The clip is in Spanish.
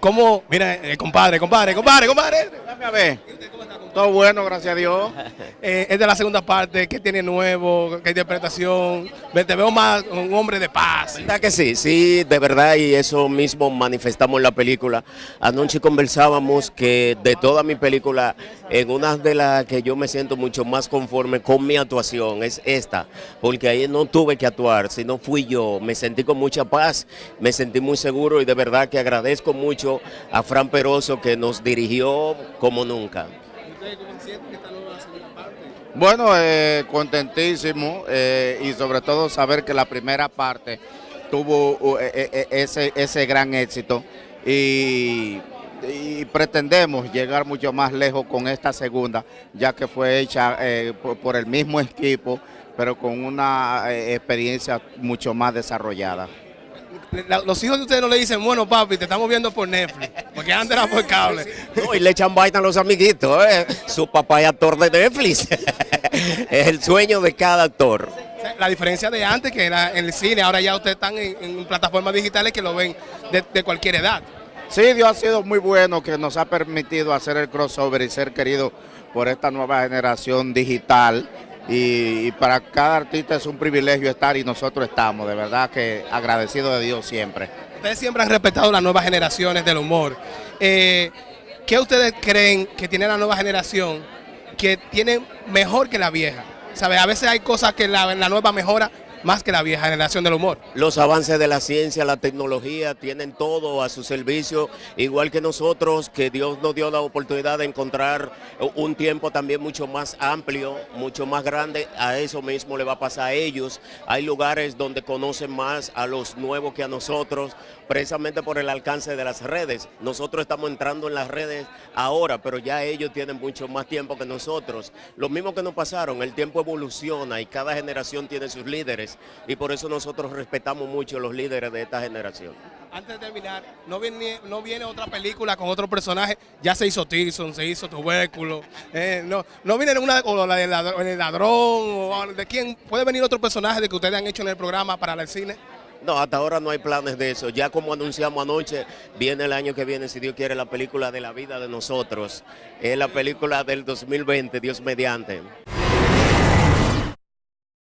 ¿Cómo? Mira, eh, compadre, compadre, compadre, compadre. Dame a ver. Todo bueno, gracias a Dios. Eh, es de la segunda parte, ¿qué tiene nuevo? ¿Qué interpretación? Me- Te veo más un hombre de paz. ¿Verdad que sí? Sí, de verdad, y eso mismo manifestamos en la película. Anoche conversábamos que de toda mi película, en una de las que yo me siento mucho más conforme con mi actuación es esta, porque ahí no tuve que actuar, sino fui yo. Me sentí con mucha paz, me sentí muy seguro y de verdad que agradezco mucho a Fran Peroso que nos dirigió como nunca. Bueno, eh, contentísimo eh, y sobre todo saber que la primera parte tuvo uh, eh, ese, ese gran éxito y, pretendemos llegar mucho más lejos con esta segunda, ya que fue hecha por, el mismo equipo, pero con una experiencia mucho más desarrollada. La- Los hijos de ustedes no le dicen, bueno, papi, te estamos viendo por Netflix, porque antes era por cable. No, y le echan vaina a los amiguitos, ¿eh? Su papá es actor de Netflix. es el sueño de cada actor. La diferencia de antes, que era en el cine, ahora ya ustedes están en, en plataformas digitales que lo ven de, de cualquier edad. Sí, Dios ha sido muy bueno que nos ha permitido hacer el crossover y ser querido por esta nueva generación digital. Y, para cada artista es un privilegio estar y nosotros estamos, de verdad que agradecido de Dios siempre. Ustedes siempre han respetado las nuevas generaciones del humor. Eh, ¿Qué ustedes creen que tiene la nueva generación que tiene mejor que la vieja? ¿Sabe? A veces hay cosas que la, la nueva mejora más que la vieja generación del humor. Los avances de la ciencia, la tecnología, tienen todo a su servicio, igual que nosotros, que Dios nos dio la oportunidad de encontrar un tiempo también mucho más amplio, mucho más grande, a eso mismo le va a pasar a ellos. Hay lugares donde conocen más a los nuevos que a nosotros, precisamente por el alcance de las redes. Nosotros estamos entrando en las redes ahora, pero ya ellos tienen mucho más tiempo que nosotros. Lo mismo que nos pasaron, el tiempo evoluciona y cada generación tiene sus líderes y por eso nosotros respetamos mucho los líderes de esta generación. Antes de terminar, no viene, no viene otra película con otro personaje. Ya se hizo Tilson, se hizo Tubérculo. eh, no, no viene una o la del ladrón, el ladrón o de quién. ¿Puede venir otro personaje de que ustedes han hecho en el programa para el cine? No, hasta ahora no hay planes de eso. Ya como anunciamos anoche, viene el año que viene, si Dios quiere, la película de la vida de nosotros. Es la película del 2020, Dios mediante.